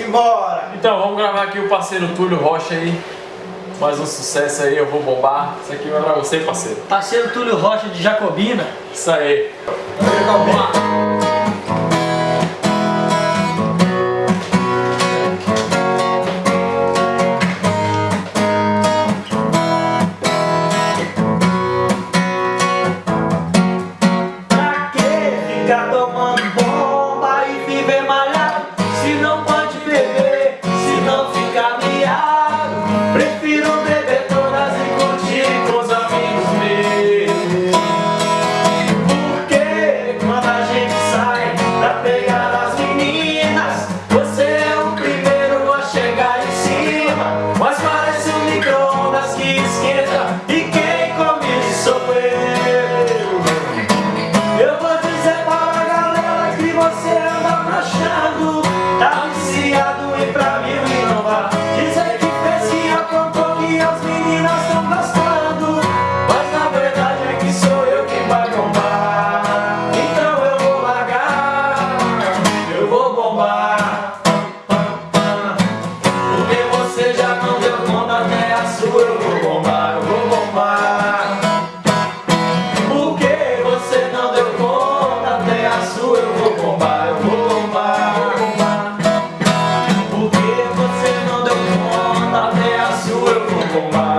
Simbora! Então, vamos gravar aqui o parceiro Túlio Rocha aí. Mais um sucesso aí, eu vou bombar. Isso aqui vai pra você, parceiro. Parceiro Túlio Rocha de Jacobina. Isso aí. Jacobina. ficar tomando sua eu vou bombar, eu vou bombar. Porque você não deu conta, até a sua eu vou bombar, eu vou bombar. Porque você não deu conta, até a sua eu vou bombar.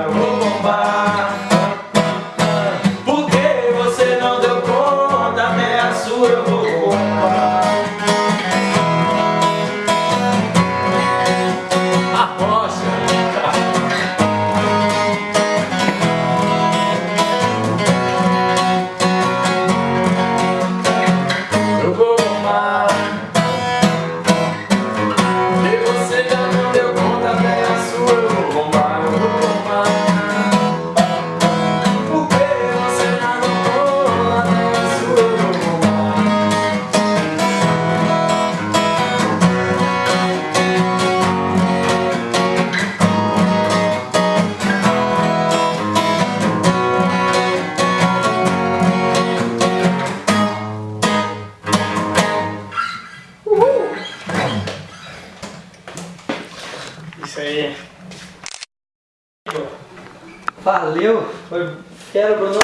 Isso aí. Valeu! Foi fera, Bruno.